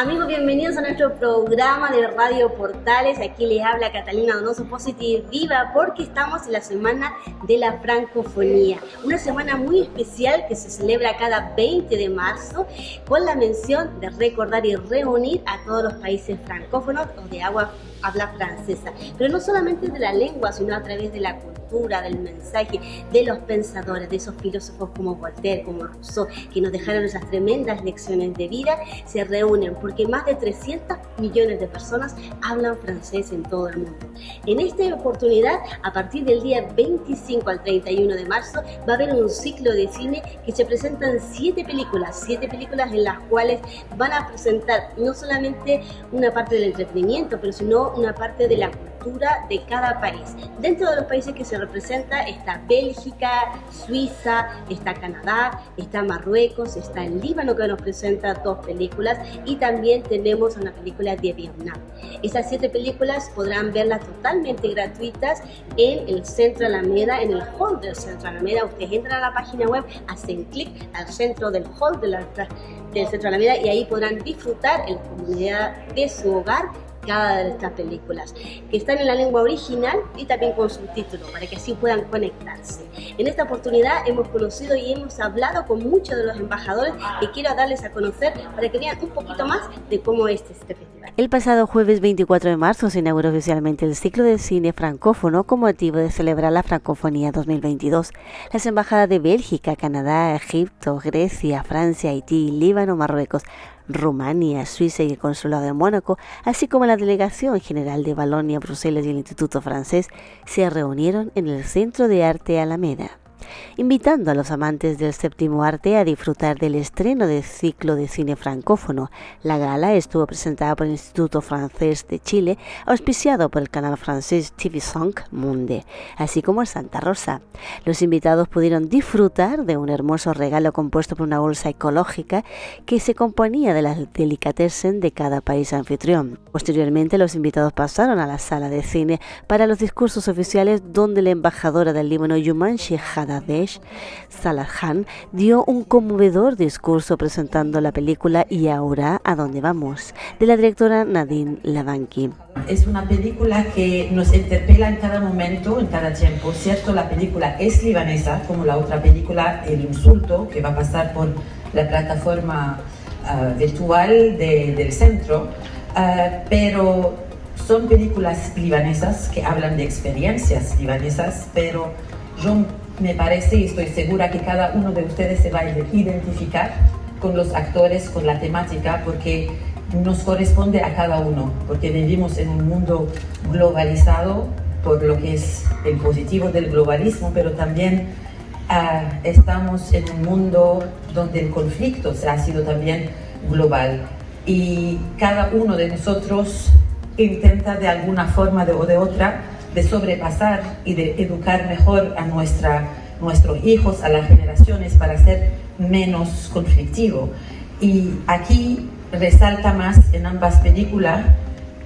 Amigos, bienvenidos a nuestro programa de Radio Portales. Aquí les habla Catalina Donoso Positive Viva porque estamos en la semana de la francofonía. Una semana muy especial que se celebra cada 20 de marzo con la mención de recordar y reunir a todos los países francófonos o de agua habla francesa. Pero no solamente de la lengua, sino a través de la cultura, del mensaje, de los pensadores, de esos filósofos como Voltaire, como Rousseau, que nos dejaron esas tremendas lecciones de vida, se reúnen porque más de 300 millones de personas hablan francés en todo el mundo. En esta oportunidad, a partir del día 25 al 31 de marzo, va a haber un ciclo de cine que se presentan siete películas, siete películas en las cuales van a presentar no solamente una parte del entretenimiento, pero sino una parte de la cultura de cada país. Dentro de los países que se representa está Bélgica, Suiza, está Canadá, está Marruecos, está el Líbano que nos presenta dos películas y también tenemos una película de Vietnam. Esas siete películas podrán verlas totalmente gratuitas en el Centro Alameda, en el hall del Centro Alameda. Ustedes entran a la página web, hacen clic al centro del hall de la, del y ahí podrán disfrutar en la comunidad de su hogar cada de estas películas, que están en la lengua original y también con subtítulos, para que así puedan conectarse. En esta oportunidad hemos conocido y hemos hablado con muchos de los embajadores que quiero darles a conocer para que vean un poquito más de cómo es este festival. El pasado jueves 24 de marzo se inauguró oficialmente el ciclo de cine francófono con motivo de celebrar la Francofonía 2022. Las embajadas de Bélgica, Canadá, Egipto, Grecia, Francia, Haití, Líbano, Marruecos, Rumania, Suiza y el Consulado de Mónaco, así como la Delegación General de Balonia, Bruselas y el Instituto Francés, se reunieron en el Centro de Arte Alameda invitando a los amantes del séptimo arte a disfrutar del estreno del ciclo de cine francófono. La gala estuvo presentada por el Instituto Francés de Chile, auspiciado por el canal francés TV 5 Monde, así como el Santa Rosa. Los invitados pudieron disfrutar de un hermoso regalo compuesto por una bolsa ecológica que se componía de las delicatessen de cada país anfitrión. Posteriormente, los invitados pasaron a la sala de cine para los discursos oficiales donde la embajadora del Líbano Yumanshi Hadadesh, Salahan, dio un conmovedor discurso presentando la película Y ahora, ¿a dónde vamos?, de la directora Nadine Lavanki. Es una película que nos interpela en cada momento, en cada tiempo. Cierto, la película es libanesa, como la otra película, El Insulto, que va a pasar por la plataforma ah, virtual del centro, ah, pero son películas libanesas que hablan de experiencias libanesas, pero yo me parece y estoy segura que cada uno de ustedes se va a identificar con los actores, con la temática, porque nos corresponde a cada uno, porque vivimos en un mundo globalizado por lo que es el positivo del globalismo, pero también ah, estamos en un mundo donde el conflicto ha sido también global. Y cada uno de nosotros intenta de alguna forma o de otra de sobrepasar y de educar mejor a nuestra, nuestros hijos, a las generaciones, para ser menos conflictivo. Y aquí resalta más en ambas películas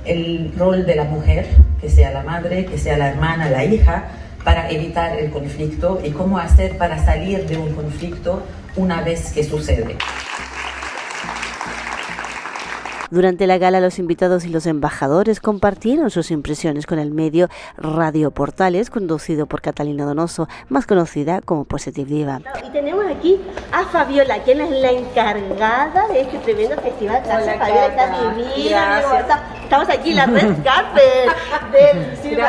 el rol de la mujer, que sea la madre, que sea la hermana, la hija, para evitar el conflicto y cómo hacer para salir de un conflicto una vez que sucede. Durante la gala, los invitados y los embajadores compartieron sus impresiones con el medio Radio Portales, conducido por Catalina Donoso, más conocida como Positive Diva. Y tenemos aquí a Fabiola, quien es la encargada de este tremendo festival. Hola, Fabiola, está divina. Estamos aquí en la red carpet del Cine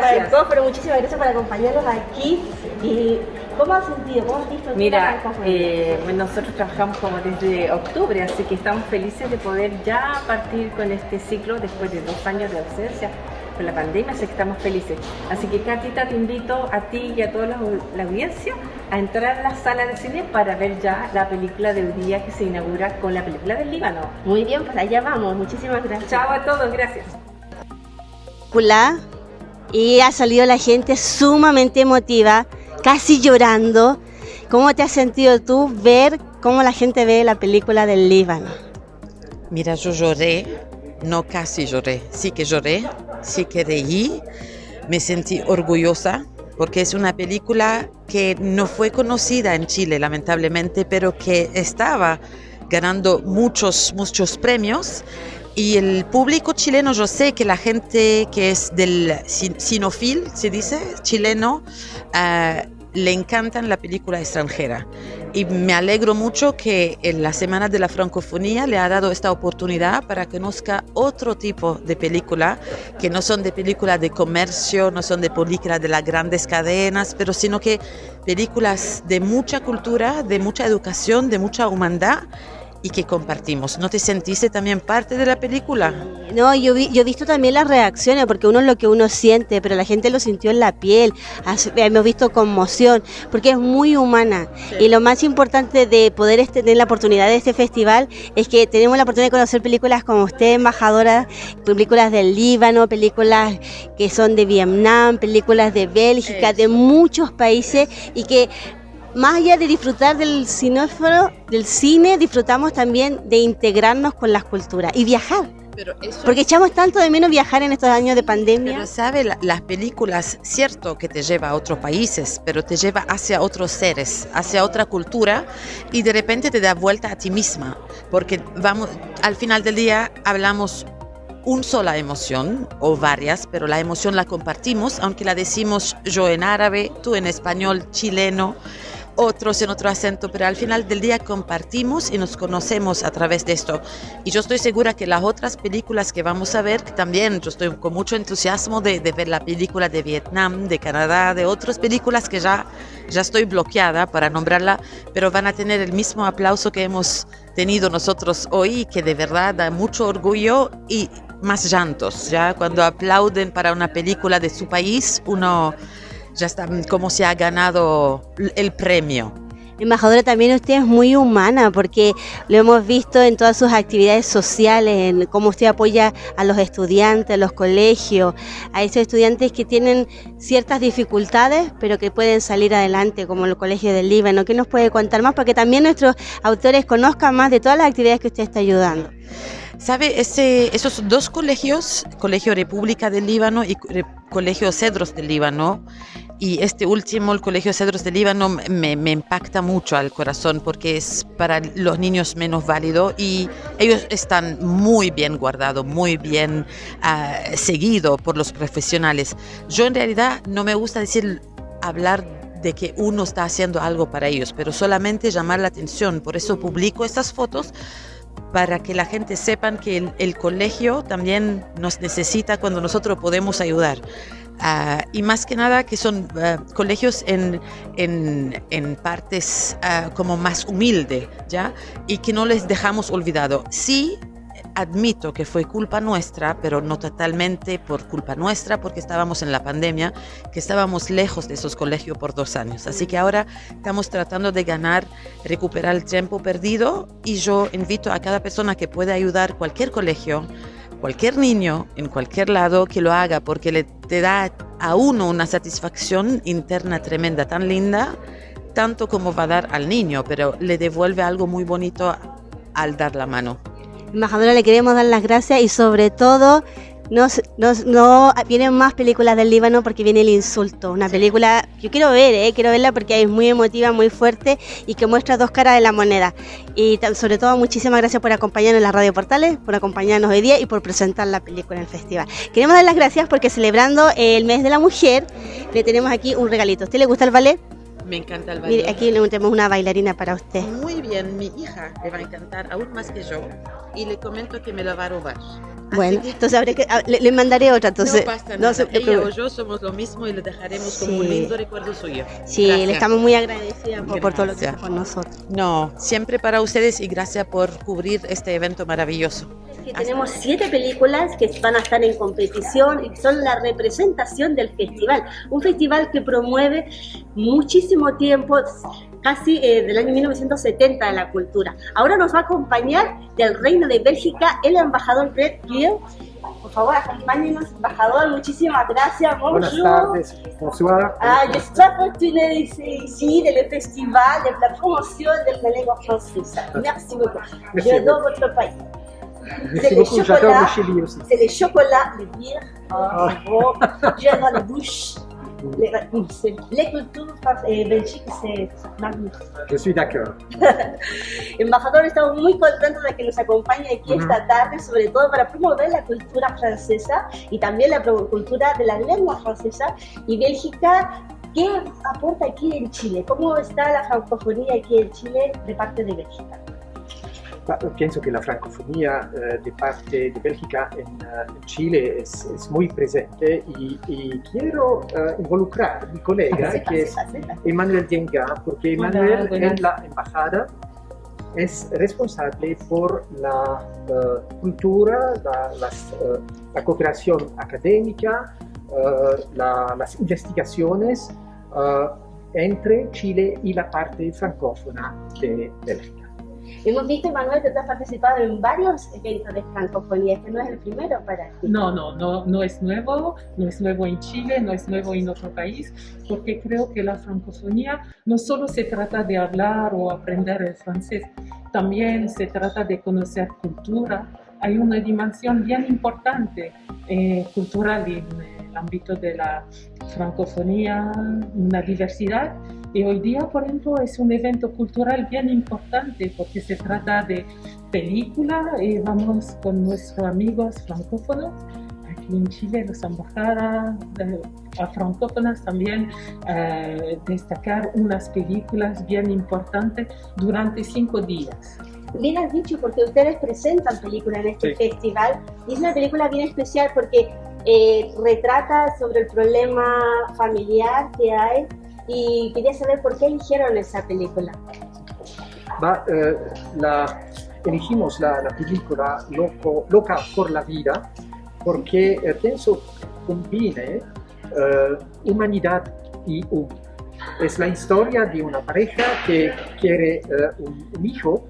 pero Muchísimas gracias por acompañarnos aquí. Y ¿Cómo has sentido? ¿Cómo has visto? Mira, eh, nosotros trabajamos como desde octubre, así que estamos felices de poder ya partir con este ciclo después de dos años de ausencia por la pandemia, así que estamos felices. Así que Catita, te invito a ti y a toda la, audiencia a entrar a la sala de cine para ver ya la película del día que se inaugura con la película del Líbano. Muy bien, pues allá vamos. Muchísimas gracias. Chao a todos, gracias. Hola. Y ha salido la gente sumamente emotiva casi llorando. ¿Cómo te has sentido tú ver cómo la gente ve la película del Líbano? Mira, yo lloré, no casi lloré, sí que lloré, sí que reí, me sentí orgullosa porque es una película que no fue conocida en Chile, lamentablemente, pero que estaba ganando muchos, muchos premios Y el público chileno, yo sé que la gente que es del sinofil, se dice, chileno, uh, le encantan la película extranjera. Y me alegro mucho que en la Semana de la Francofonía le ha dado esta oportunidad para que conozca otro tipo de película, que no son de películas de comercio, no son de películas de las grandes cadenas, pero sino que películas de mucha cultura, de mucha educación, de mucha humanidad y que compartimos. ¿No te sentiste también parte de la película? No, yo, vi, yo he visto también las reacciones, porque uno es lo que uno siente, pero la gente lo sintió en la piel, hemos visto conmoción, porque es muy humana. Y lo más importante de poder tener la oportunidad de este festival es que tenemos la oportunidad de conocer películas como usted, embajadora, películas del Líbano, películas que son de Vietnam, películas de Bélgica, de muchos países, y que más allá de disfrutar del cinóforo, del cine, disfrutamos también de integrarnos con las culturas y viajar. Porque echamos tanto de menos viajar en estos años de pandemia. Pero sabe, las películas, cierto que te lleva a otros países, pero te lleva hacia otros seres, hacia otra cultura y de repente te da vuelta a ti misma. Porque vamos, al final del día hablamos una sola emoción o varias, pero la emoción la compartimos, aunque la decimos yo en árabe, tú en español, chileno otros en otro acento, pero al final del día compartimos y nos conocemos a través de esto. Y yo estoy segura que las otras películas que vamos a ver, también yo estoy con mucho entusiasmo de, ver la película de Vietnam, de Canadá, de otras películas que ya, ya estoy bloqueada para nombrarla, pero van a tener el mismo aplauso que hemos tenido nosotros hoy, que de verdad da mucho orgullo y más llantos. Ya cuando aplauden para una película de su país, uno ya está como se ha ganado el premio. Embajadora, también usted es muy humana porque lo hemos visto en todas sus actividades sociales, en cómo usted apoya a los estudiantes, a los colegios, a esos estudiantes que tienen ciertas dificultades, pero que pueden salir adelante, como el Colegio del Líbano. ¿Qué nos puede contar más? Para que también nuestros autores conozcan más de todas las actividades que usted está ayudando. ¿Sabe? Ese, esos dos colegios, Colegio República del Líbano y Colegio Cedros del Líbano, y este último, el Colegio Cedros del Líbano, me, impacta mucho al corazón porque es para los niños menos válidos y ellos están muy bien guardados, muy bien uh, seguidos por los profesionales. Yo en realidad no me gusta decir, hablar de que uno está haciendo algo para ellos, pero solamente llamar la atención. Por eso publico estas fotos para que la gente sepan que el colegio también nos necesita cuando nosotros podemos ayudar. Ah, y más que nada que son ah, colegios en, en, en partes uh, como más humilde, ¿ya? Y que no les dejamos olvidado. Sí, admito que fue culpa nuestra, pero no totalmente por culpa nuestra, porque estábamos en la pandemia, que estábamos lejos de esos colegios por dos años. Así que ahora estamos tratando de ganar, recuperar el tiempo perdido y yo invito a cada persona que pueda ayudar cualquier colegio cualquier niño en cualquier lado que lo haga porque le te da a uno una satisfacción interna tremenda, tan linda, tanto como va a dar al niño, pero le devuelve algo muy bonito al dar la mano. Embajadora, le queremos dar las gracias y sobre todo no, no, no, vienen más películas del Líbano porque viene El Insulto, una película yo quiero ver, eh, quiero verla porque es muy emotiva, muy fuerte y que muestra dos caras de la moneda. Y sobre todo muchísimas gracias por acompañarnos en las Radio Portales, por acompañarnos hoy día y por presentar la película en el festival. Queremos dar las gracias porque celebrando el mes de la mujer le tenemos aquí un regalito. ¿A usted le gusta el ballet? Me encanta el ballet. Mire, aquí le tenemos una bailarina para usted. Muy bien, mi hija le va a encantar aún más que yo y le comento que me la va a robar. Bueno, entonces habré que, ah, le, mandaré otra. Entonces, no pasa nada. No Ella o yo somos lo mismo y le dejaremos como un lindo recuerdo suyo. Sí, le estamos muy agradecidas por, todo lo que hace con nosotros. No, siempre para ustedes y gracias por cubrir este evento maravilloso. Tenemos siete películas que van a estar en competición y son la representación del festival. Un festival que promueve muchísimo tiempo casi eh, del año 1970 de la cultura. Ahora nos va a acompañar del Reino de Bélgica el embajador Brett Gill. Por favor, acompáñenos, embajador. Muchísimas gracias. Bonjour. Buenas tardes. Bonsoir. Ah, je suis très fortunée ici, dans le festival, de la promotion de la langue française. Merci beaucoup. J'adore votre pays. Merci beaucoup, j'adore le Chili aussi. C'est les chocolats, les bières. Oh, ah. bon. J'adore les bouches. Les, les cultures eh, Belgique, c'est magnifique. Je suis d'accord. Embajador, estamos muy contentos de que nos acompañe aquí Ujú. esta tarde, sobre todo para promover la cultura francesa y también la cultura de la lengua francesa. Y Bélgica, ¿qué aporta aquí en Chile? ¿Cómo está la francofonía aquí en Chile de parte de Bélgica? Ma Penso che la francofonía eh, de parte de Bélgica en, eh, en Chile es, es muy presente y, y quiero eh, involucrar a mi colega Sepa, que es. Emmanuel Dienga, porque Emmanuel en la embajada es responsable por la eh, cultura, la, las, la cooperación académica, la- las investigaciones entre Chile y la parte francófona de Bélgica. Hemos visto, Manuel, que tú has participado en varios eventos de francofonía. Este no es el primero para ti. No, no, no, no es nuevo, no es nuevo en Chile, no es nuevo en otro país, porque creo que la francofonía no solo se trata de hablar o aprender el francés, también se trata de conocer cultura. Hay una dimensión bien importante eh, cultural en el ámbito de la francofonía, una diversidad. Y hoy día, por ejemplo, es un evento cultural bien importante porque se trata de película y vamos con nuestros amigos francófonos. Aquí en Chile, las embajadas eh, a francófonas también eh, destacar unas películas bien importantes durante cinco días. Bien has dicho, porque ustedes presentan películas en este Sí. festival y es una película bien especial porque eh, retrata sobre el problema familiar que hay y quería saber por qué eligieron esa película. Ma eh, la- elegimos la, la película Loco- Loca por la Vida porque eh, pienso combine eh, humanidad y humor. Es la historia de una pareja que quiere eh, un, un hijo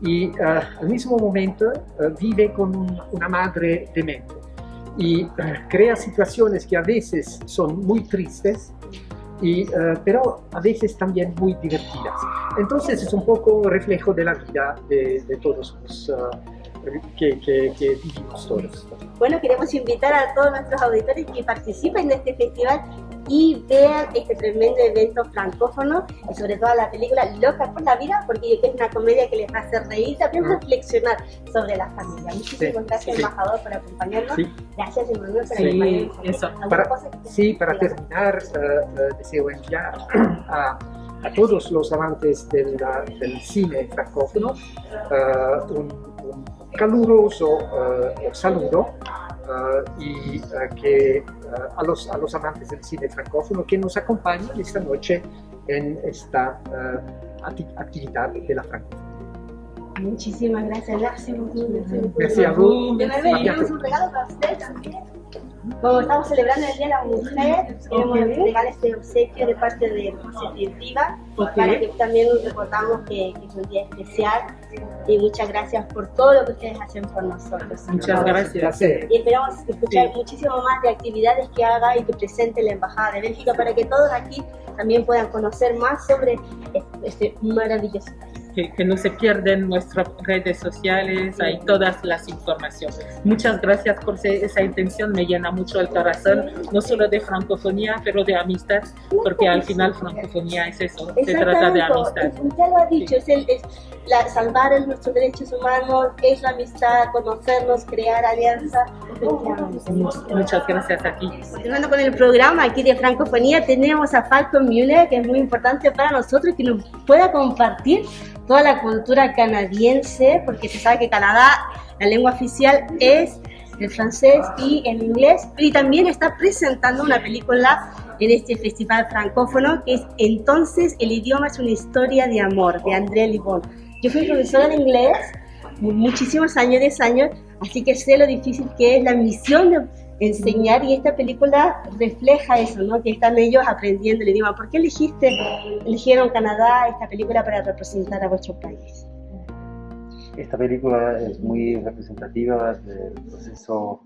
y eh, al mismo momento eh, vive con un- una madre demente y crea situaciones que a veces son muy tristes, y, eh, pero a veces también muy divertidas. Entonces es un poco reflejo de la vida de, de todos los eh, que, que- que vivimos todos. Bueno, queremos invitar a todos nuestros auditores que participen de este festival y vean este tremendo evento francófono y sobre todo la película Loca por la Vida, porque es una comedia que les va a hacer reír y también reflexionar sobre la familia. Muchísimas Sí, gracias, sí. embajador, por acompañarnos. Sí. Gracias, Emanuel, por acompañarnos. eso. ¿Alguna Para- Sí, para terminar, eh, deseo enviar a, a todos los amantes del, del cine francófono eh, un, un caluroso eh, saludo eh, y que a, los, a los amantes del cine francófono que nos acompañen esta noche en esta eh, acti- actividad de la francofonía. Muchísimas gracias, merci beaucoup, merci beaucoup. Merci a vous. Tenemos un regalo para usted también. Como estamos celebrando el Día de la Mujer, queremos entregar este obsequio de parte de Positive Viva para que también recordamos que, que es un día especial y muchas gracias por todo lo que ustedes hacen por nosotros. Muchas gracias. Y esperamos escuchar Sí. muchísimo más de actividades que haga y que presente la Embajada de Bélgica para que todos aquí también puedan conocer más sobre este maravilloso país. Que, que no se pierden nuestras redes sociales, hay todas las informaciones. Muchas gracias por esa intención, me llena mucho el corazón, no solo de francofonía, pero de amistad, porque al final francofonía es eso, se trata de amistad. Usted lo ha dicho, es, el, es la, salvar el- nuestros derechos humanos, es la amistad, conocernos, crear alianza. Efectivamente. Muchas gracias a ti. Continuando con el programa aquí de Francofonía, tenemos a Falcon Müller, que es muy importante para nosotros, que nos pueda compartir toda la cultura canadiense, porque se sabe que Canadá, la lengua oficial es el francés y el inglés, y también está presentando una película en este festival francófono, que es Entonces el idioma es una historia de amor, de André Libon. Yo fui profesora de inglés muchísimos años, 10 años, así que sé lo difícil que es la misión de enseñar y esta película refleja eso, ¿no? Que están ellos aprendiendo el idioma. ¿Por qué elegiste, eligieron Canadá esta película para representar a vuestro país? Esta película es muy representativa del proceso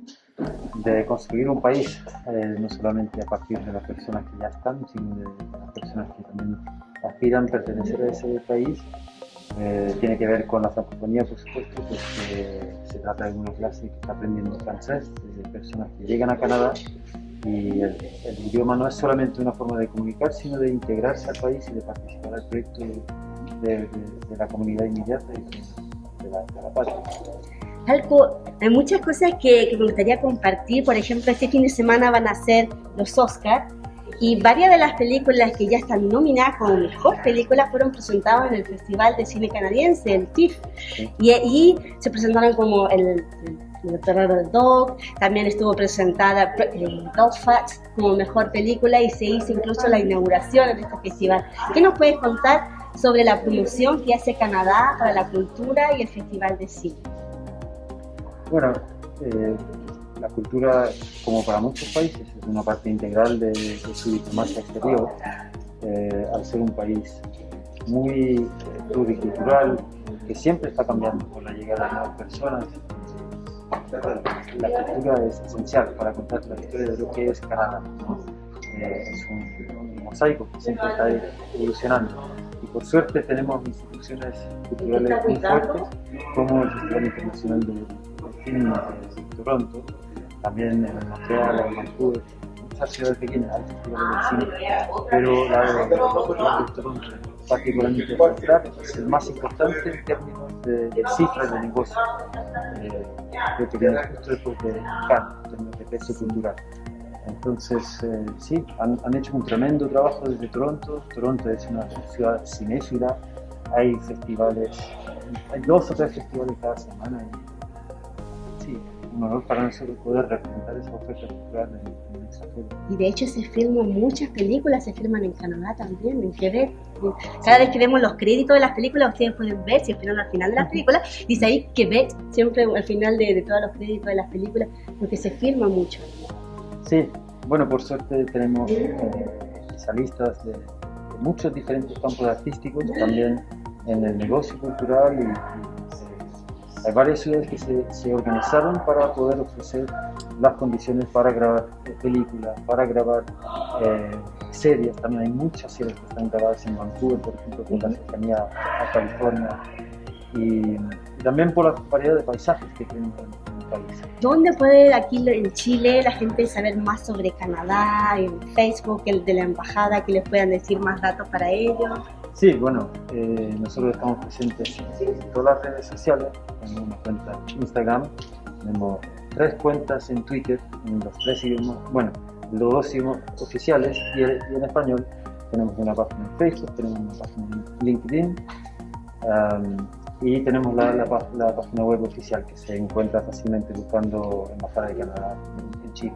de construir un país, eh, no solamente a partir de las personas que ya están, sino de las personas que también aspiran a pertenecer a ese país. Eh, tiene que ver con la francofonía, por supuesto, porque se trata de una clase que está aprendiendo francés, de personas que llegan a Canadá Y el, idioma no es solamente una forma de comunicar, sino de integrarse al país y de participar al proyecto de, la comunidad inmediata y de, la, de la patria. Algo, hay muchas cosas que, que, me gustaría compartir. Por ejemplo, este fin de semana van a ser los Oscars y varias de las películas que ya están nominadas como mejor película fueron presentadas en el Festival de Cine Canadiense, el TIFF. Y ahí se presentaron como el, el terror del dog, también estuvo presentada eh, Belfast como mejor película y se hizo incluso la inauguración de este festival. ¿Qué nos puedes contar sobre la promoción que hace Canadá para la cultura y el Festival de Cine? Bueno, eh, la cultura, como para muchos países, es una parte integral de, su diplomacia exterior. Eh, al ser un país muy eh, pluricultural, que siempre está cambiando por la llegada de nuevas personas, la cultura es esencial para contar la historia de lo que es Canadá. Eh, es un, mosaico que siempre está evolucionando. Y por suerte tenemos instituciones culturales muy fuertes, como el Festival Internacional de Cine de Toronto, también en Montreal, en Vancouver, muchas ciudades pequeñas hay festivales de cine, pero la de Toronto particularmente es el más importante en términos de, cifras de negocio. Eh, creo que viene justo después de Cannes, en términos de peso cultural. Entonces, eh, sí, han, han, hecho un tremendo trabajo desde Toronto. Toronto es una ciudad cinéfila, hay festivales, hay dos o tres festivales cada semana. Y, un honor para nosotros poder representar esa oferta cultural en, en esa Y de hecho se filman muchas películas, se filman en Canadá también, en Quebec. Cada vez que vemos los créditos de las películas, ustedes pueden ver, si esperan al final de las películas, dice ahí Quebec, siempre al final de, de todos los créditos de las películas, porque se filma mucho. Sí, bueno, por suerte tenemos eh, especialistas de, de, muchos diferentes campos artísticos, también en el negocio cultural y hay varias ciudades que se, organizaron para poder ofrecer las condiciones para grabar películas, para grabar eh, series. También hay muchas series que están grabadas en Vancouver, por ejemplo, por la cercanía a California. Y, también por la variedad de paisajes que tenemos en, el país. ¿Dónde puede aquí en Chile la gente saber más sobre Canadá, en Facebook, el de la embajada, que les puedan decir más datos para ellos? Sí, bueno, eh, nosotros estamos presentes en todas las redes sociales, tenemos una cuenta en Instagram, tenemos tres cuentas en Twitter, en los tres idiomas, bueno, los dos idiomas oficiales y, en español. Tenemos una página en Facebook, tenemos una página en LinkedIn y tenemos la, página web oficial que se encuentra fácilmente buscando Embajada de Canadá en Chile.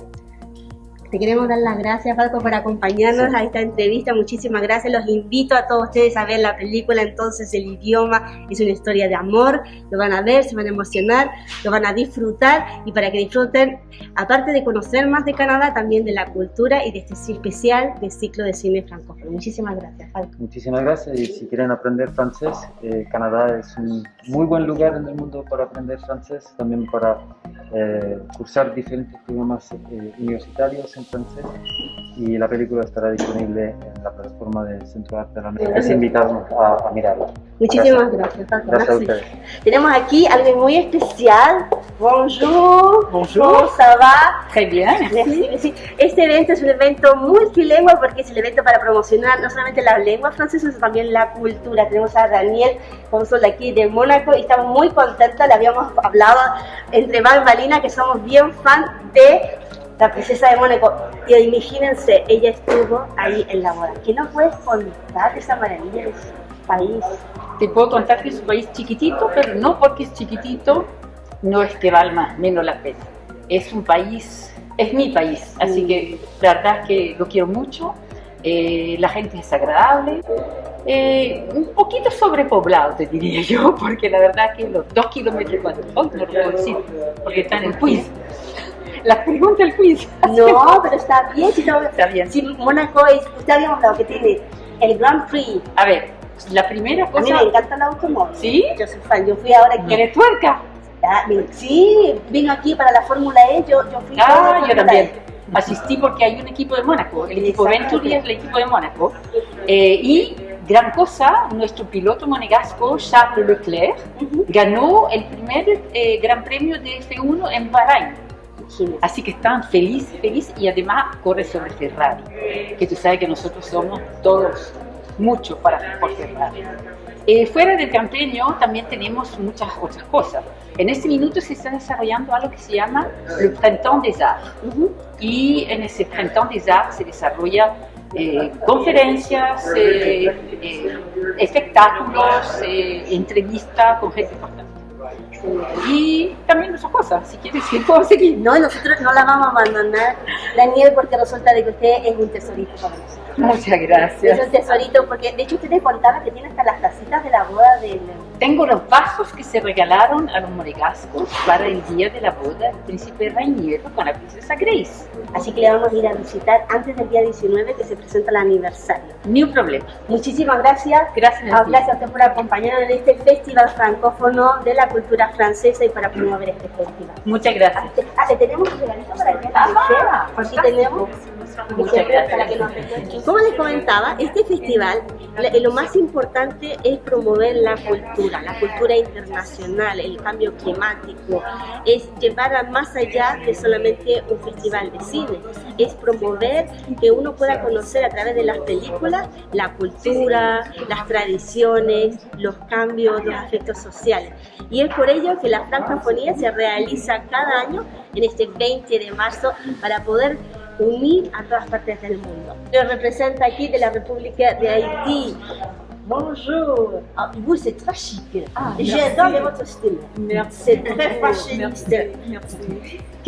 Te queremos dar las gracias, Falco, por acompañarnos a esta entrevista. Muchísimas gracias. Los invito a todos ustedes a ver la película. Entonces, el idioma es una historia de amor. Lo van a ver, se van a emocionar, lo van a disfrutar. Y para que disfruten, aparte de conocer más de Canadá, también de la cultura y de este especial de ciclo de cine francófono. Muchísimas gracias, Falco. Muchísimas gracias. Y si quieren aprender francés, eh, Canadá es un muy buen lugar en el mundo para aprender francés, también para eh, cursar diferentes programas eh, universitarios en francés y la película estará disponible en la plataforma de Centro Arte de la América. Les invitamos a, a mirarla. Muchísimas gracias. Gracias, gracias a ustedes. Tenemos aquí algo muy especial. Bonjour. Bonjour. ¿Cómo ça va? Très bien. Merci. Este evento es un evento multilingüe porque es el evento para promocionar no solamente la lengua francesa, sino también la cultura. Tenemos a Daniel, cónsul de aquí de Mónaco, y estamos muy contentos. Le habíamos hablado entre Val y Malina que somos bien fan de la princesa de Mónaco. Y imagínense, ella estuvo ahí en la boda. ¿Qué nos puedes contar de esa maravilla de ese país? Te puedo contar que es un país chiquitito, pero no porque es chiquitito, no es que valga menos la pena. Es un país, es mi país, así que la verdad es que lo quiero mucho. Eh, la gente es agradable, eh, un poquito sobrepoblado te diría yo, porque la verdad que los dos kilómetros cuadrados, no lo porque está en el quiz, la pregunta del quiz. No, pero está bien. Si no, está bien. Si Mónaco es, usted había hablado que tiene el Grand Prix. A ver, la primera cosa... A mí me encanta el automóvil. ¿Sí? Yo soy fan, yo fui ahora aquí. ¿Eres tuerca? Ah, sí, vino aquí para la Fórmula E, yo, yo fui Ah, yo también. E. Asistí porque hay un equipo de Mónaco, el equipo Venturi es el equipo de Mónaco. Eh, y gran cosa, nuestro piloto monegasco Charles Leclerc uh -huh. ganó el primer eh, Gran Premio de F1 en Bahrein Así que están felices, felices y además corre sobre Ferrari, que tú sabes que nosotros somos todos mucho para por Ferrari. Eh, fuera del campeño también tenemos muchas otras cosas. En este minuto se está desarrollando algo que se llama el Printemps des Arts. Y en ese Printemps des Arts se desarrolla eh, conferencias, eh, eh, espectáculos, entrevistas con gente importante. Y también muchas cosas, si quieres, si puedo seguir. No, nosotros no la vamos a abandonar, Daniel, porque resulta de que usted es un tesorito para nosotros. Muchas gracias. Es un tesorito, porque de hecho usted me contaba que tiene hasta las tacitas de la boda del... Tengo los vasos que se regalaron a los monegascos para el día de la boda del príncipe Rainiero con la princesa Grace. Así que le vamos a ir a visitar antes del día 19 que se presenta el aniversario. Ni un problema. Muchísimas gracias. Gracias Ah, a ti. gracias a usted por acompañarnos en este festival francófono de la cultura francesa y para promover este festival. Muchas gracias. Ah, le tenemos un regalito para el día Ah, Aquí tenemos. Como les comentaba, este festival lo más importante es promover la cultura, la cultura internacional, el cambio climático, es llevar más allá de solamente un festival de cine, es promover que uno pueda conocer a través de las películas la cultura, las tradiciones, los cambios, los aspectos sociales. Y es por ello que la francofonía se realiza cada año en este 20 de marzo para poder unir a todas partes del mundo. Lo representa aquí de la República de Haïti. Bonjour. Ah, vous, c'est très chic. J'adore votre style. C'est très fashioniste. Quelle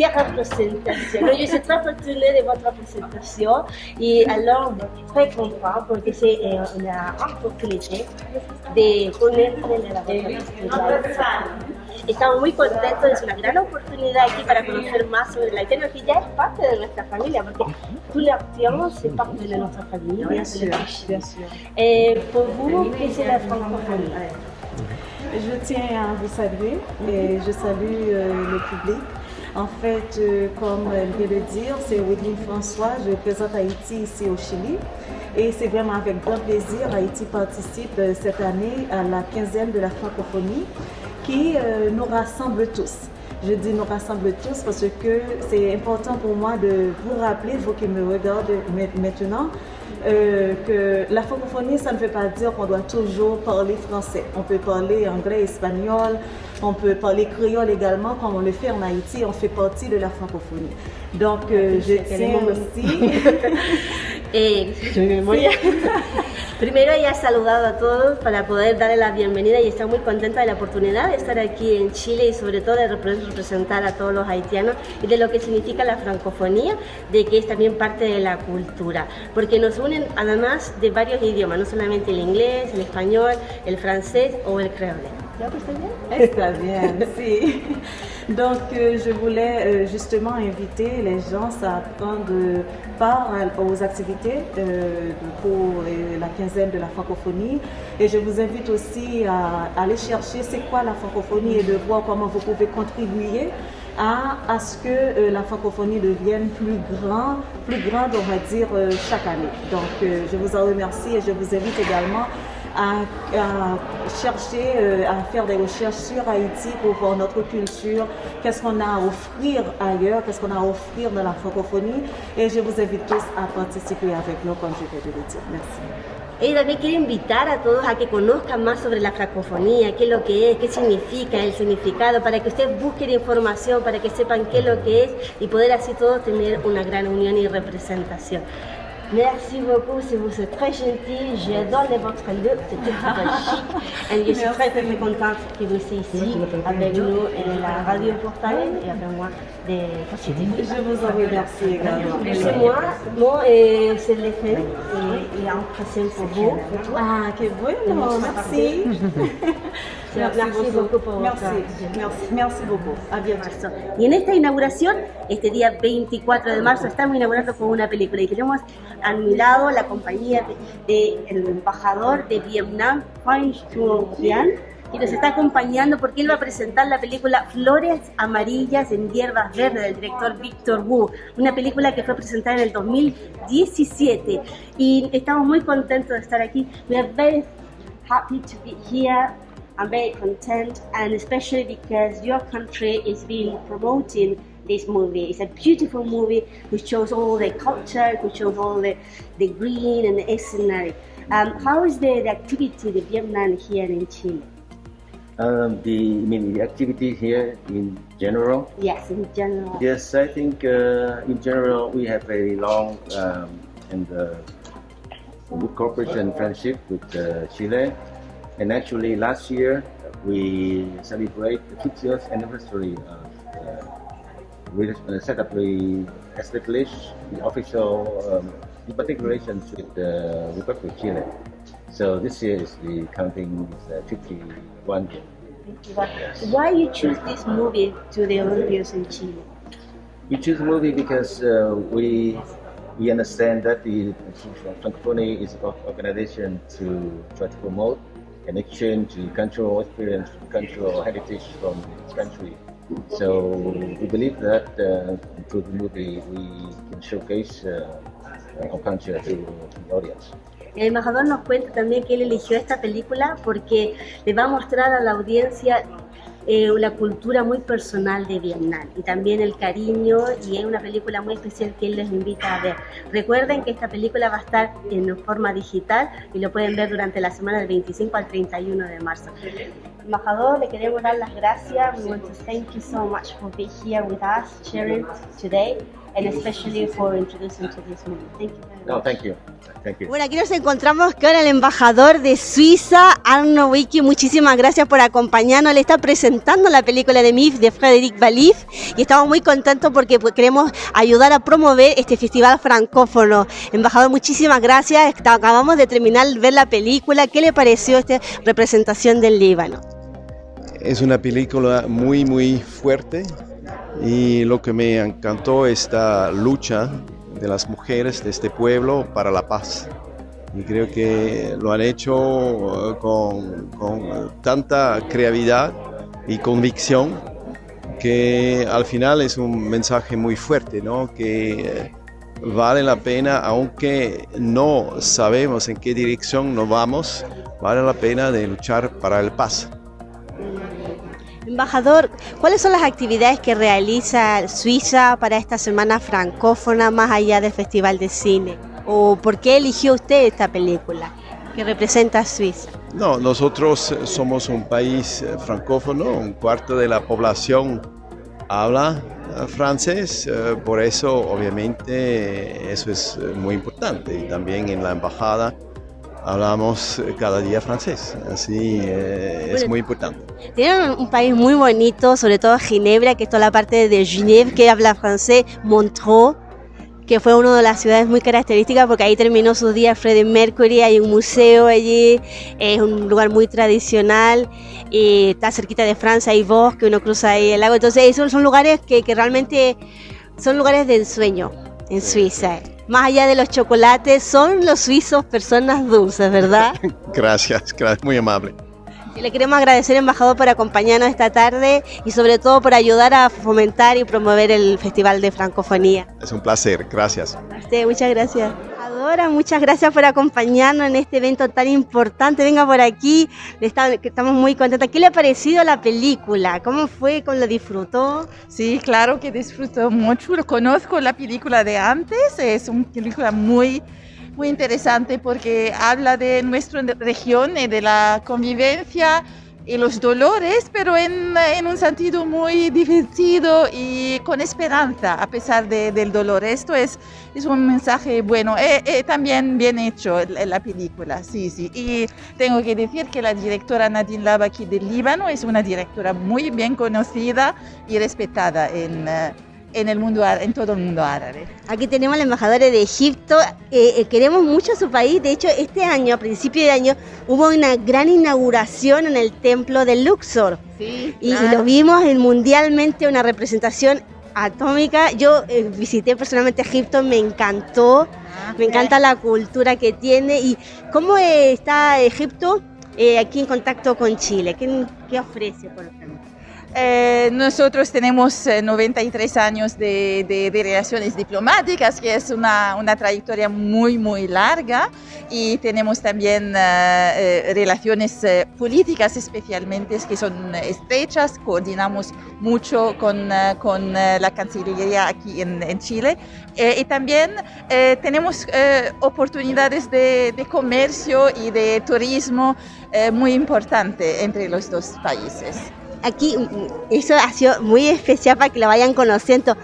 représentation. Non, je suis très fortunée de votre représentation. Et alors, très content porque c'est la opportunité de connaître la cultura. Estamos muy contentos, es una gran oportunidad aquí para conocer más sobre la que es parte de nuestra familia, porque tú la acción c'est parte de nuestra familia. Bien sûr, bien sûr. Et pour vous, qu'est-ce que c'est la francophonie Je tiens à vous saluer et je salue euh, le public. En fait, euh, comme elle vient de dire, c'est Wedine François, je présente Haïti ici au Chili. Et c'est vraiment avec grand plaisir, Haïti participe euh, cette année à la quinzaine de la francophonie qui euh, nous rassemble tous. Je dis nous rassemble tous parce que c'est important pour moi de vous rappeler, vous qui me regardez ma- maintenant, que la francophonie, ça ne veut pas dire qu'on doit toujours parler français. On peut parler anglais, espagnol, on peut parler créole également, comme on le fait en Haïti, on fait partie de la francophonie. Donc, euh, je tiens aussi... Eh, Primero ella ha saludado a todos para poder darle la bienvenida y está muy contenta de la oportunidad de estar aquí en Chile y sobre todo de repre- representar a todos los haitianos y de lo que significa la francofonía, de que es también parte de la cultura, porque nos unen además de varios idiomas, no solamente el inglés, el español, el francés o el creole. ¿Creo que si. Donc, euh, je voulais euh, justement inviter les gens à prendre part aux activités euh, pour la quinzaine de la francophonie. Et je vous invite aussi à, aller chercher c'est quoi la francophonie et de voir comment vous pouvez contribuer à, à ce que la francophonie devienne plus grand, plus grande, on va dire, chaque année. Donc, je vous en remercie et je vous invite également à, à chercher, euh, à faire des recherches sur Haïti pour voir notre culture, qu'est-ce qu'on a à offrir ailleurs, qu'est-ce qu'on a à offrir dans la francophonie. Et je vous invite tous à participer avec nous, comme je viens de le dire. Merci. Ella también quiere invitar a todos a que conozcan más sobre la francofonía, qué es lo que es, qué significa, el significado, para que ustedes busquen información, para que sepan qué es lo que es y poder así todos tener una gran unión y representación. Merci beaucoup, c'est vous, c'est très gentil. J'adore votre look, c'est très, chic. Et je suis très, très, très contente que vous soyez ici avec nous et la radio Portail et avec moi de Positif. Je vous en remercie également. C'est moi, moi et c'est l'effet et, et un present pour vous. Ah, qué bueno, merci. Merci beaucoup por Merci, merci, merci beaucoup. Y en esta inauguración, este día 24 de marzo, estamos inaugurando con una película y tenemos a mi lado la compañía del embajador de Vietnam, Chuong Kian, y nos está acompañando porque él va a presentar la película Flores Amarillas en Hierbas Verdes del director Víctor Wu, una película que fue presentada en el 2017 y estamos muy contentos de estar aquí. We are very happy to be here. I'm very content, and especially because your country is being promoting this movie. It's a beautiful movie which shows all the culture, which shows all the, the green and the scenery. Um, how is the, the activity, the Vietnam here in Chile? Um, the I mean the activity here in general. Yes, in general. Yes, I think uh, in general we have a long um, and uh, good cooperation and friendship with uh, Chile. And actually, last year we celebrate the 50th anniversary of uh, we uh, set up the established the official um, diplomatic relations with the Republic of Chile. So this year is the counting is uh, 51 year. Why you choose this movie to the Olympics in Chile? We choose the movie because uh, we we understand that the Francophonie is an organization to try to promote and exchange cultural experience, cultural heritage from its country. So we believe that uh, through the movie we can showcase uh, our culture to the audience. El embajador nos cuenta también que él eligió esta película porque le va a mostrar a la audiencia eh, la cultura muy personal de Vietnam y también el cariño y es una película muy especial que él les invita a ver. Recuerden que esta película va a estar en forma digital y lo pueden ver durante la semana del 25 al 31 de marzo. Embajador, le queremos dar las gracias. We want to thank you so much for being here with us, sharing today, and especially for introducing to this movie. Thank you very much. No, thank you. Thank you. Bueno, aquí nos encontramos con el embajador de Suiza, Arno Wiki. Muchísimas gracias por acompañarnos. Le está presentando la película de MIF de Frédéric Valif y estamos muy contentos porque pues, queremos ayudar a promover este festival francófono. Embajador, muchísimas gracias. Acabamos de terminar de ver la película. ¿Qué le pareció esta representación del Líbano? Es una película muy, muy fuerte y lo que me encantó esta lucha de las mujeres de este pueblo para la paz. Y creo que lo han hecho eh, con, tanta creatividad y convicción que al final es un mensaje muy fuerte, ¿no? que eh, vale la pena, aunque no sabemos en qué dirección nos vamos, vale la pena de luchar para el paz. Embajador, ¿cuáles son las actividades que realiza Suiza para esta semana francófona más allá del Festival de Cine? ¿O por qué eligió usted esta película que representa a Suiza? No, nosotros somos un país eh, francófono, un cuarto de la población habla eh, francés, eh, por eso obviamente eso es muy importante y también en la embajada hablamos cada día francés, así eh, es muy importante. Tienen un país muy bonito, sobre todo Ginebra, que es toda la parte de Genève que habla francés, Montreux, que fue una de las ciudades muy características porque ahí terminó sus días Freddie Mercury, hay un museo allí, es un lugar muy tradicional, y está cerquita de Francia, hay bosque, uno cruza ahí el lago, entonces esos son lugares que, que realmente son lugares de ensueño en Suiza más allá de los chocolates, son los suizos personas dulces, ¿verdad? gracias, gracias, muy amable. Y le queremos agradecer, embajador, por acompañarnos esta tarde y sobre todo por ayudar a fomentar y promover el Festival de Francofonía. Es un placer, gracias. usted, muchas gracias muchas gracias por acompañarnos en este evento tan importante. Venga por aquí, estamos muy contentos. ¿Qué le ha parecido la película? ¿Cómo fue? ¿Cómo lo disfrutó? Sí, claro que disfrutó mucho. Conozco la película de antes. Es una película muy muy interesante porque habla de nuestra región y de la convivencia y los dolores, pero en, un sentido muy divertido y con esperanza a pesar de, del dolor. Esto es, es un mensaje bueno, eh, eh, también bien hecho en la película, sí, sí. Y tengo que decir que la directora Nadine Labaki del Líbano es una directora muy bien conocida y respetada en... Uh, en el mundo en todo el mundo árabe. Aquí tenemos al embajador de Egipto. Eh, eh, queremos mucho su país. De hecho, este año, a principio de año, hubo una gran inauguración en el templo de Luxor. Sí, y, lo vimos en mundialmente una representación atómica. Yo eh, visité personalmente Egipto, me encantó. Ah, me encanta la cultura que tiene y cómo está Egipto aquí en contacto con Chile. ¿Qué, qué ofrece, por? Eh, nosotros tenemos 93 años de, de, relaciones diplomáticas, que es una, una, trayectoria muy, muy larga, y tenemos también relaciones políticas especialmente que son estrechas, coordinamos mucho con, con la Cancillería aquí en, en Chile, y también tenemos oportunidades de, de, comercio y de turismo muy importante entre los dos países aquí eso ha sido muy especial para que lo vayan conociendo.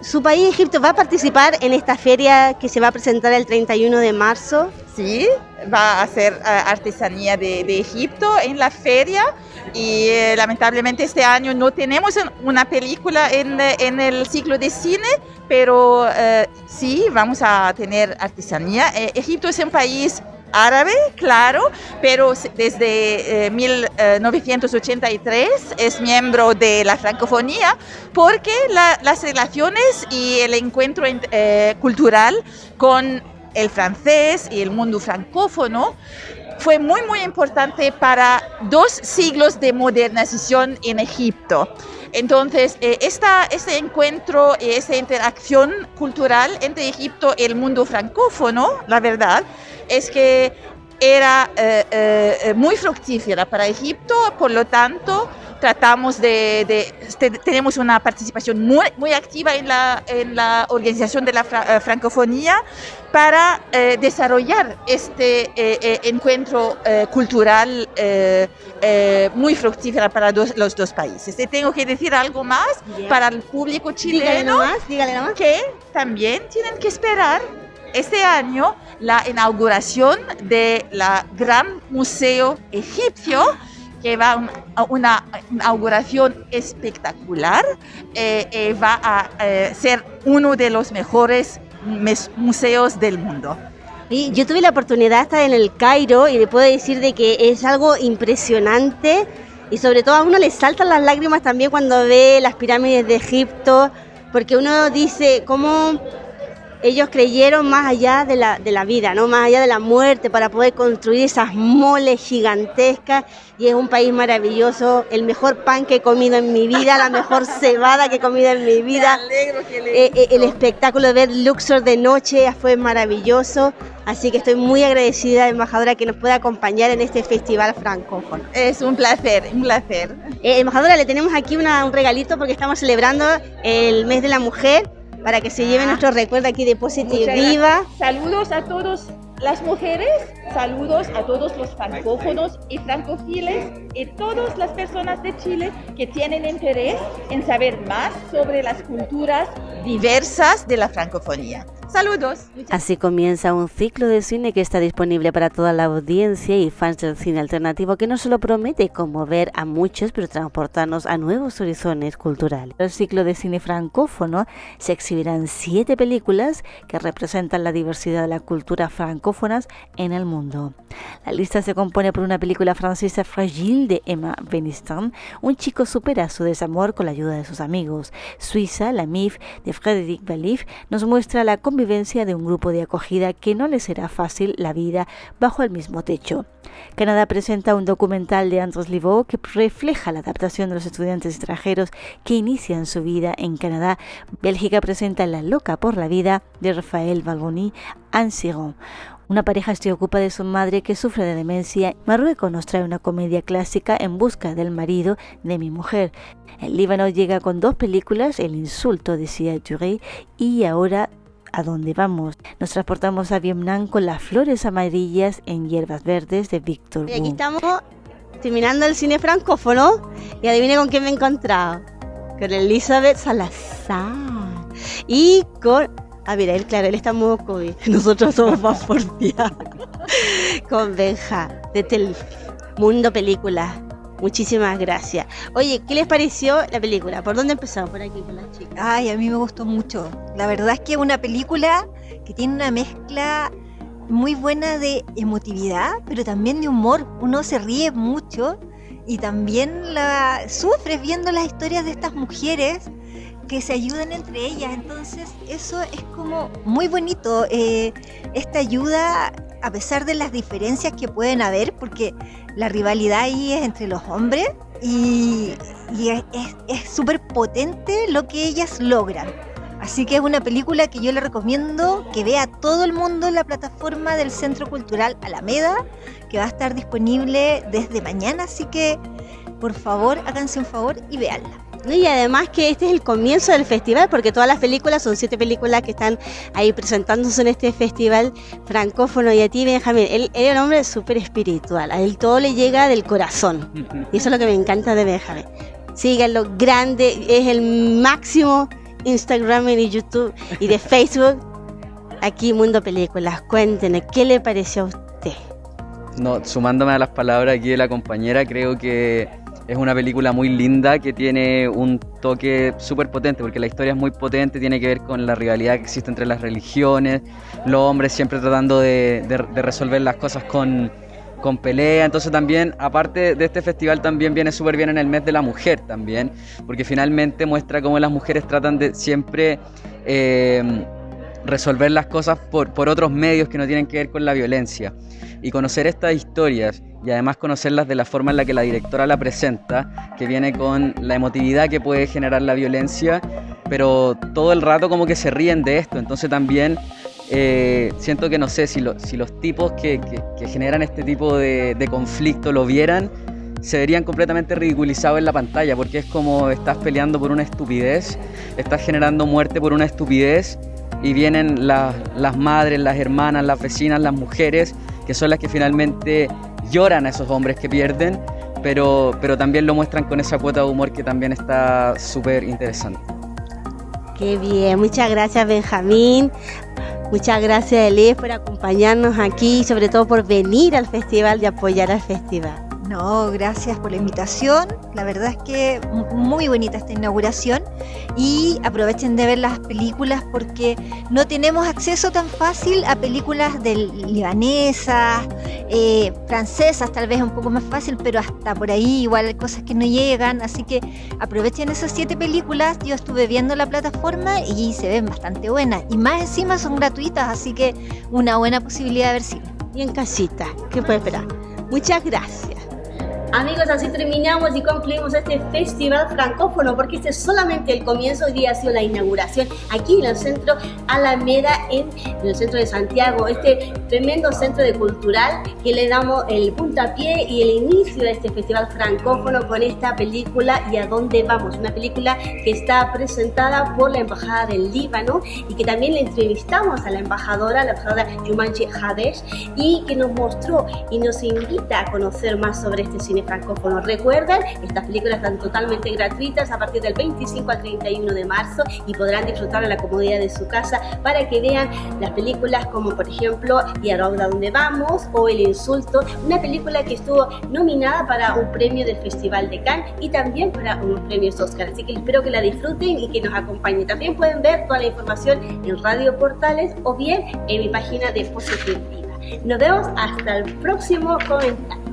¿Su país, Egipto, va a participar en esta feria que se va a presentar el 31 de marzo? Sí, va a hacer eh, artesanía de, Egipto en la feria y eh, lamentablemente este año no tenemos una película en, en el ciclo de cine, pero eh, sí vamos a tener artesanía. Egipto es un país árabe, claro, pero desde 1983 eh, es miembro de la francofonía porque las relaciones y el encuentro eh, cultural con el francés y el mundo francófono fue muy, muy importante para dos siglos de modernización en Egipto. Entonces, eh, este encuentro y esta interacción cultural entre Egipto y el mundo francófono, la verdad, es que era eh, eh, muy fructífera para Egipto, por lo tanto tratamos de, tenemos una participación muy, muy activa en la, en la organización de la eh, francofonía para desarrollar este encuentro cultural muy fructífera para los dos países. Y tengo que decir algo más para el público chileno, que también tienen que esperar este año la inauguración de la Gran Museo Egipcio que va a una inauguración espectacular, eh, eh, va a eh, ser uno de los mejores museos del mundo. Y yo tuve la oportunidad de estar en el Cairo y le puedo decir de que es algo impresionante y sobre todo a uno le saltan las lágrimas también cuando ve las pirámides de Egipto, porque uno dice cómo ellos creyeron más allá de la, de la vida, ¿no? más allá de la muerte, para poder construir esas moles gigantescas. Y es un país maravilloso, el mejor pan que he comido en mi vida, la mejor cebada que he comido en mi vida. Eh, eh, el espectáculo de ver Luxor de noche fue maravilloso. Así que estoy muy agradecida, embajadora, que nos pueda acompañar en este festival francófono. Es un placer, un placer. Eh, embajadora, le tenemos aquí un regalito porque estamos celebrando el mes de la mujer para que se lleve ah. nuestro recuerdo aquí de Positive Viva. Saludos a todas las mujeres, saludos a todos los francófonos y francófiles y todas las personas de Chile que tienen interés en saber más sobre las culturas diversas de la francofonía. Saludos. Así comienza un ciclo de cine que está disponible para toda la audiencia y fans del cine alternativo que no solo promete conmover a muchos, pero transportarnos a nuevos horizontes culturales. El ciclo de cine francófono se exhibirán siete películas que representan la diversidad de las culturas francófonas en el mundo. La lista se compone por una película francesa Fragile de Emma Benistan. Un chico supera su desamor con la ayuda de sus amigos. Suiza, La MIF de Frédéric Valif nos muestra la convivencia de un grupo de acogida que no le será fácil la vida bajo el mismo techo. Canadá presenta un documental de Andros Livaux que refleja la adaptación de los estudiantes extranjeros que inician su vida en Canadá. Bélgica presenta La loca por la vida de Rafael Balboni Ansiron. Una pareja se ocupa de su madre que sufre de demencia. Marruecos nos trae una comedia clásica en busca del marido de mi mujer. El Líbano llega con dos películas, El insulto de Sia Touré y ahora a dónde vamos. Nos transportamos a Vietnam con las flores amarillas en hierbas verdes de Víctor. Y aquí estamos terminando el cine francófono y adivine con quién me he encontrado. Con Elizabeth Salazar. Y con... Ah, mira, él, claro, él está muy COVID. Nosotros somos más porfiados. con Benja, de Mundo Película. Muchísimas gracias. Oye, ¿qué les pareció la película? ¿Por dónde empezamos? Por aquí, con las chicas. Ay, a mí me gustó mucho. La verdad es que es una película que tiene una mezcla muy buena de emotividad, pero también de humor. Uno se ríe mucho y también la sufres viendo las historias de estas mujeres que se ayudan entre ellas. Entonces, eso es como muy bonito. Eh, esta ayuda, a pesar de las diferencias que pueden haber, porque la rivalidad ahí es entre los hombres y, es súper potente lo que ellas logran. Así que es una película que yo le recomiendo que vea todo el mundo en la plataforma del Centro Cultural Alameda, que va a estar disponible desde mañana, así que por favor háganse un favor y véanla. Y además que este es el comienzo del festival, porque todas las películas, son siete películas que están ahí presentándose en este festival francófono. Y a ti, Benjamín, él, él es un hombre súper espiritual, a él todo le llega del corazón. Y eso es lo que me encanta de Benjamín. Síganlo, grande, es el máximo Instagram y YouTube y de Facebook. Aquí Mundo Películas, cuéntenos, ¿qué le pareció a usted? No, sumándome a las palabras aquí de la compañera, creo que es una película muy linda que tiene un toque súper potente, porque la historia es muy potente, tiene que ver con la rivalidad que existe entre las religiones, los hombres siempre tratando de, resolver las cosas con, con pelea. Entonces también, aparte de este festival, también viene súper bien en el mes de la mujer también, porque finalmente muestra cómo las mujeres tratan de siempre eh, resolver las cosas por, por otros medios que no tienen que ver con la violencia. Y conocer estas historias y además conocerlas de la forma en la que la directora la presenta, que viene con la emotividad que puede generar la violencia, pero todo el rato como que se ríen de esto. Entonces también eh, siento que no sé si, si los tipos que, generan este tipo de, conflicto lo vieran, se verían completamente ridiculizados en la pantalla, porque es como estás peleando por una estupidez, estás generando muerte por una estupidez, y vienen las madres, las hermanas, las vecinas, las mujeres, que son las que finalmente lloran a esos hombres que pierden, pero, pero también lo muestran con esa cuota de humor que también está súper interesante. Qué bien, muchas gracias Benjamín. Muchas gracias Elif por acompañarnos aquí y sobre todo por venir al festival y apoyar al festival. No, gracias por la invitación. La verdad es que muy bonita esta inauguración y aprovechen de ver las películas porque no tenemos acceso tan fácil a películas libanesas, eh, francesas, tal vez un poco más fácil, pero hasta por ahí igual hay cosas que no llegan. Así que aprovechen esas siete películas. Yo estuve viendo la plataforma y se ven bastante buenas y más encima son gratuitas, así que una buena posibilidad de ver cine. Y en casita, ¿qué puede esperar? Muchas gracias. Amigos, así terminamos y concluimos este festival francófono porque este es solamente el comienzo, hoy día ha sido la inauguración aquí en el centro Alameda, en, el centro de Santiago, este tremendo centro de cultural que le damos el puntapié y el inicio de este festival francófono con esta película y a dónde vamos, una película que está presentada por la Embajada del Líbano y que también le entrevistamos a la embajadora, la embajadora Yumanchi Hadesh y que nos mostró y nos invita a conocer más sobre este cine francófono. Recuerden, estas películas están totalmente gratuitas a partir del 25 al 31 de marzo y podrán disfrutar en la comodidad de su casa para que vean las películas como por ejemplo Y a dónde vamos o El insulto, una película que estuvo nominada para un premio del Festival de Cannes y también para unos premios Oscar. Así que espero que la disfruten y que nos acompañen. También pueden ver toda la información en Radio Portales o bien en mi página de Positiva. Nos vemos hasta el próximo comentario.